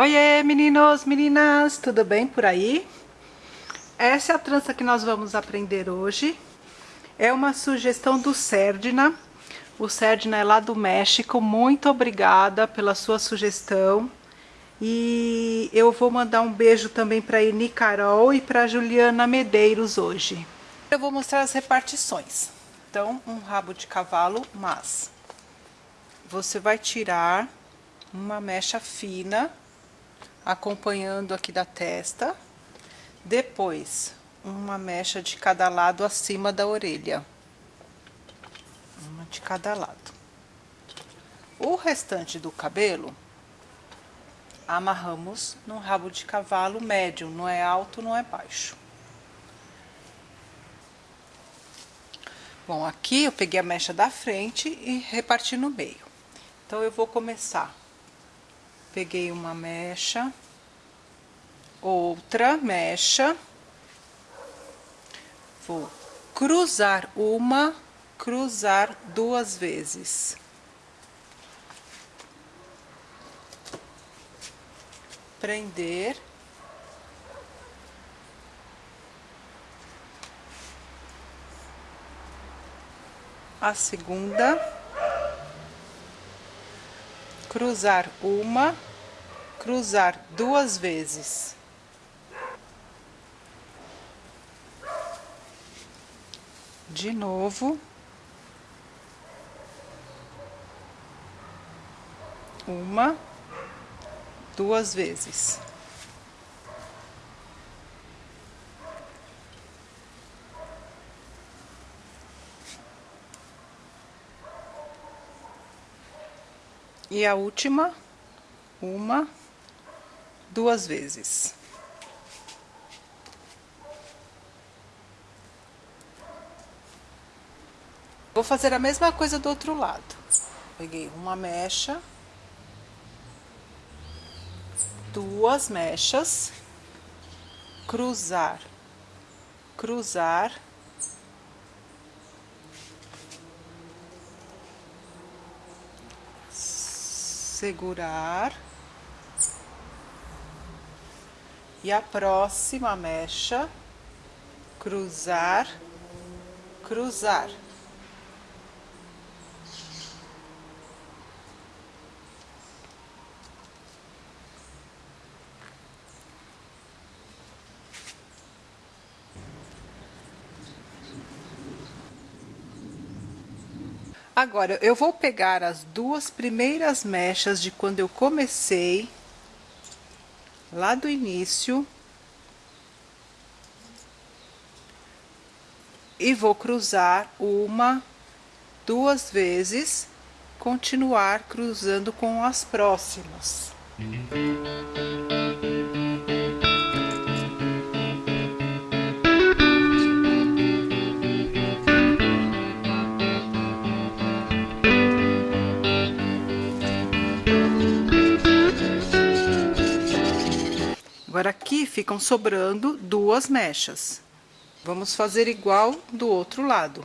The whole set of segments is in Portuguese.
Oiê, meninos, meninas, tudo bem por aí? Essa é a trança que nós vamos aprender hoje. É uma sugestão do Serdina. O Serdina é lá do México. Muito obrigada pela sua sugestão. E eu vou mandar um beijo também para a Carol e para Juliana Medeiros hoje. Eu vou mostrar as repartições. Então, um rabo de cavalo, mas você vai tirar uma mecha fina acompanhando aqui da testa. Depois, uma mecha de cada lado acima da orelha. Uma de cada lado. O restante do cabelo, amarramos no rabo de cavalo médio, não é alto, não é baixo. Bom, aqui eu peguei a mecha da frente e reparti no meio. Então, eu vou começar peguei uma mecha, outra mecha, vou cruzar uma, cruzar duas vezes. Prender. A segunda cruzar uma, cruzar duas vezes. De novo. Uma, duas vezes. E a última, uma, duas vezes. Vou fazer a mesma coisa do outro lado. Peguei uma mecha, duas mechas, cruzar, cruzar, segurar. E a próxima mecha, cruzar, cruzar. Agora, eu vou pegar as duas primeiras mechas de quando eu comecei, lá do início, e vou cruzar uma, duas vezes, continuar cruzando com as próximas. Agora, aqui ficam sobrando duas mechas. Vamos fazer igual do outro lado.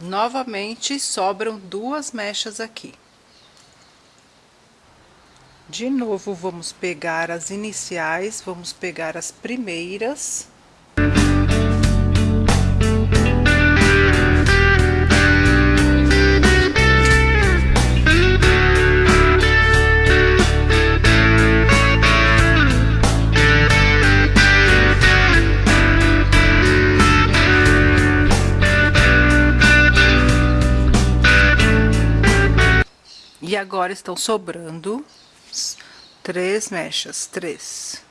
Novamente, sobram duas mechas aqui. De novo, vamos pegar as iniciais, vamos pegar as primeiras. E agora estão sobrando três mechas, três.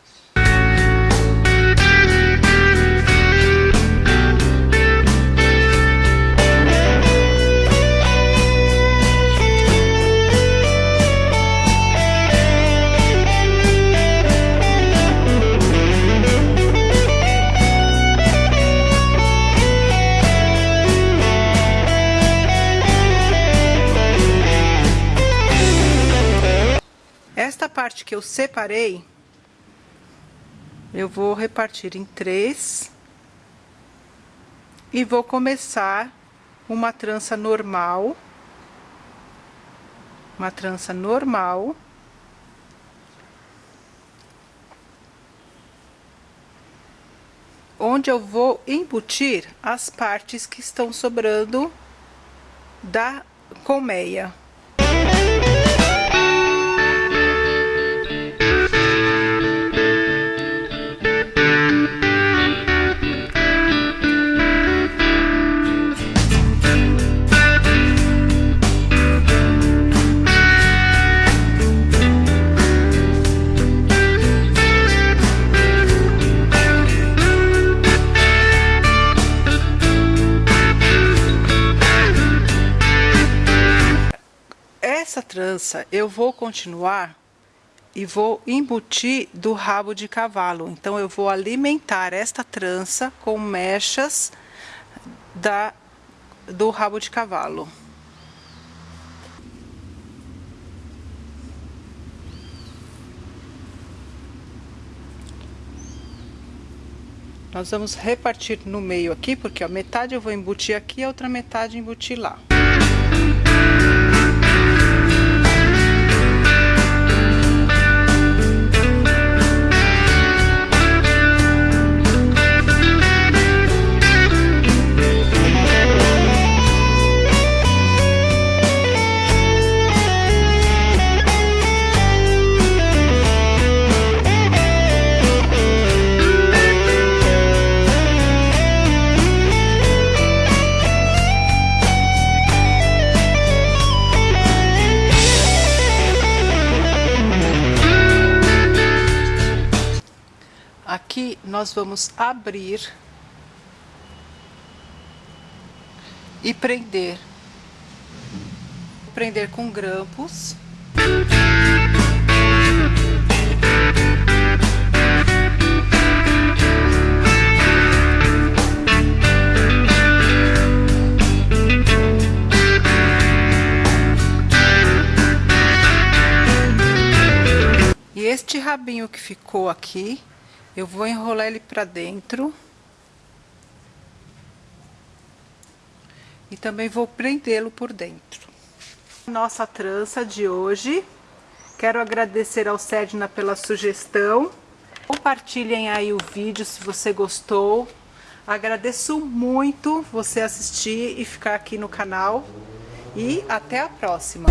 Que eu separei, eu vou repartir em três e vou começar uma trança normal, uma trança normal. Onde eu vou embutir as partes que estão sobrando da colmeia. Eu vou continuar e vou embutir do rabo de cavalo. Então, eu vou alimentar esta trança com mechas da, do rabo de cavalo. Nós vamos repartir no meio aqui, porque a metade eu vou embutir aqui, a outra metade embutir lá. Aqui nós vamos abrir e prender. Prender com grampos. E este rabinho que ficou aqui, eu vou enrolar ele pra dentro. E também vou prendê-lo por dentro. Nossa trança de hoje. Quero agradecer ao Sedna pela sugestão. Compartilhem aí o vídeo se você gostou. Agradeço muito você assistir e ficar aqui no canal. E até a próxima.